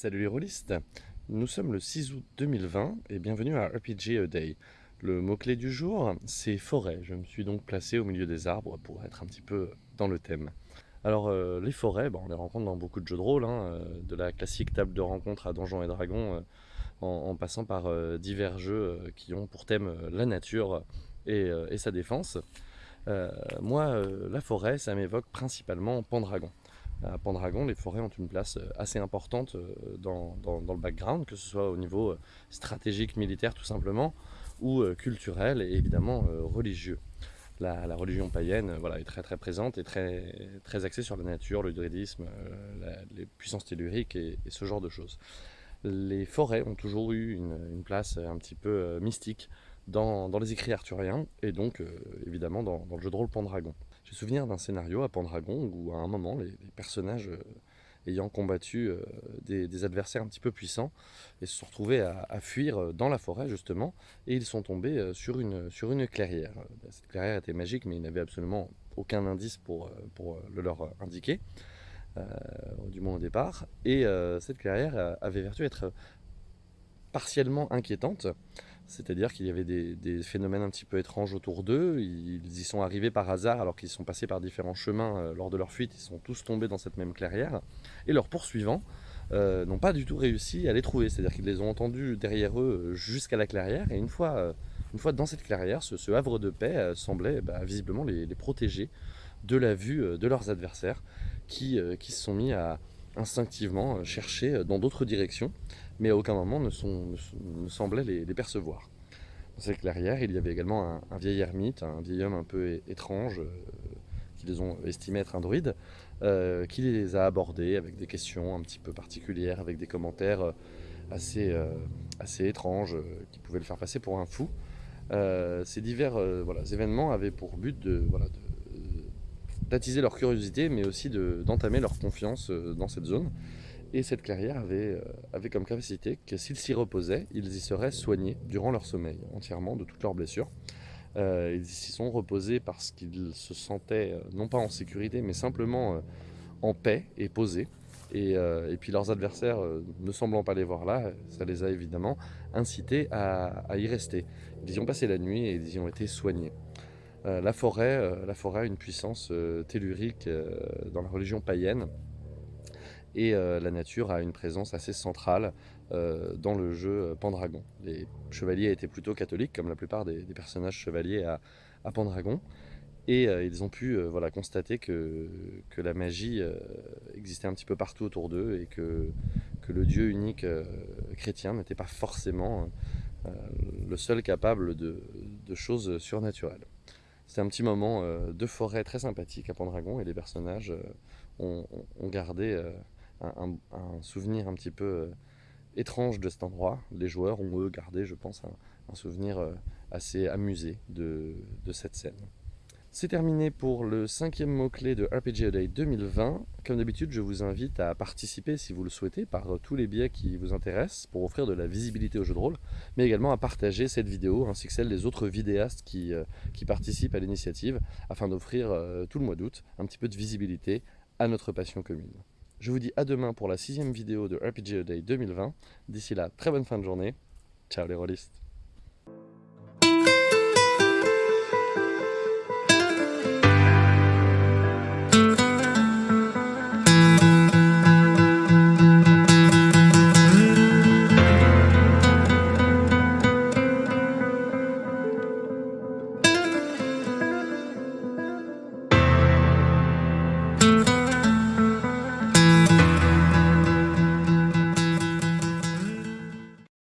Salut les rôlistes Nous sommes le 6 août 2020 et bienvenue à RPG A Day. Le mot-clé du jour, c'est forêt. Je me suis donc placé au milieu des arbres pour être un petit peu dans le thème. Alors euh, les forêts, on les rencontre dans beaucoup de jeux de rôle, hein, euh, de la classique table de rencontre à Donjons et Dragons, euh, en, passant par divers jeux qui ont pour thème la nature et, sa défense. moi, la forêt, ça m'évoque principalement Pendragon à Pendragon, les forêts ont une place euh, assez importante euh, dans, le background, que ce soit au niveau euh, stratégique, militaire tout simplement, ou culturel et évidemment religieux. La, religion païenne voilà, est très très présente et très, très axée sur la nature, le druidisme, les puissances telluriques et, ce genre de choses. Les forêts ont toujours eu une, place un petit peu mystique dans, les écrits arthuriens et donc évidemment dans, le jeu de rôle Pendragon. J'ai souvenir d'un scénario à Pendragon où à un moment les, personnages euh, ayant combattu euh, des, adversaires un petit peu puissants et se sont retrouvés à, fuir euh, dans la forêt justement et ils sont tombés sur une, sur une clairière. Cette clairière était magique mais ils n'avaient absolument aucun indice pour, pour le leur indiquer, du moins au départ. Et cette clairière avait vertu d'être partiellement inquiétante c'est-à-dire qu'il y avait des, phénomènes un petit peu étranges autour d'eux. Ils y sont arrivés par hasard alors qu'ils sont passés par différents chemins euh, lors de leur fuite. Ils sont tous tombés dans cette même clairière. Et leurs poursuivants euh, n'ont pas du tout réussi à les trouver. C'est-à-dire qu'ils les ont entendus derrière eux euh, jusqu'à la clairière. Et une fois, une fois dans cette clairière, ce, havre de paix semblait bah, visiblement les, protéger de la vue de leurs adversaires qui, qui se sont mis à instinctivement chercher dans d'autres directions mais à aucun moment ne, sont, ne, semblait les, percevoir. Dans cette clairière, il y avait également un, vieil ermite, un vieil homme un peu étrange, euh, qui les ont estimés être un druide, euh, qui les a abordés avec des questions un petit peu particulières, avec des commentaires euh, assez, assez étranges, qui pouvaient le faire passer pour un fou. ces divers événements avaient pour but de, d'attiser leur curiosité, mais aussi d'entamer leur confiance dans cette zone. Et cette clairière avait, euh, avait comme capacité que s'ils s'y reposaient, ils y seraient soignés durant leur sommeil, entièrement de toutes leurs blessures. Euh, ils s'y sont reposés parce qu'ils se sentaient, euh, non pas en sécurité, mais simplement en paix et posés. Et, puis leurs adversaires, ne semblant pas les voir là, ça les a évidemment incités à, y rester. Ils y ont passé la nuit et ils y ont été soignés. La, forêt, la forêt a une puissance tellurique dans la religion païenne et euh, la nature a une présence assez centrale euh, dans le jeu Pendragon. Les chevaliers étaient plutôt catholiques, comme la plupart des, personnages chevaliers à, Pendragon, et euh, ils ont pu voilà, constater que, que la magie existait un petit peu partout autour d'eux et que, le Dieu unique chrétien n'était pas forcément le seul capable de choses surnaturelles. C'était un petit moment de forêt très sympathique à Pendragon et les personnages ont, ont, gardé un, souvenir un petit peu euh, étrange de cet endroit. Les joueurs ont eux gardé, je pense, un, souvenir euh, assez amusé de, cette scène. C'est terminé pour le cinquième mot-clé de RPG Day 2020. Comme d'habitude, je vous invite à participer, si vous le souhaitez, par euh, tous les biais qui vous intéressent pour offrir de la visibilité au jeu de rôle, mais également à partager cette vidéo ainsi que celle des autres vidéastes qui, qui participent à l'initiative afin d'offrir tout le mois d'août un petit peu de visibilité à notre passion commune. Je vous dis à demain pour la sixième vidéo de RPG Day 2020. D'ici là, très bonne fin de journée. Ciao les rôlistes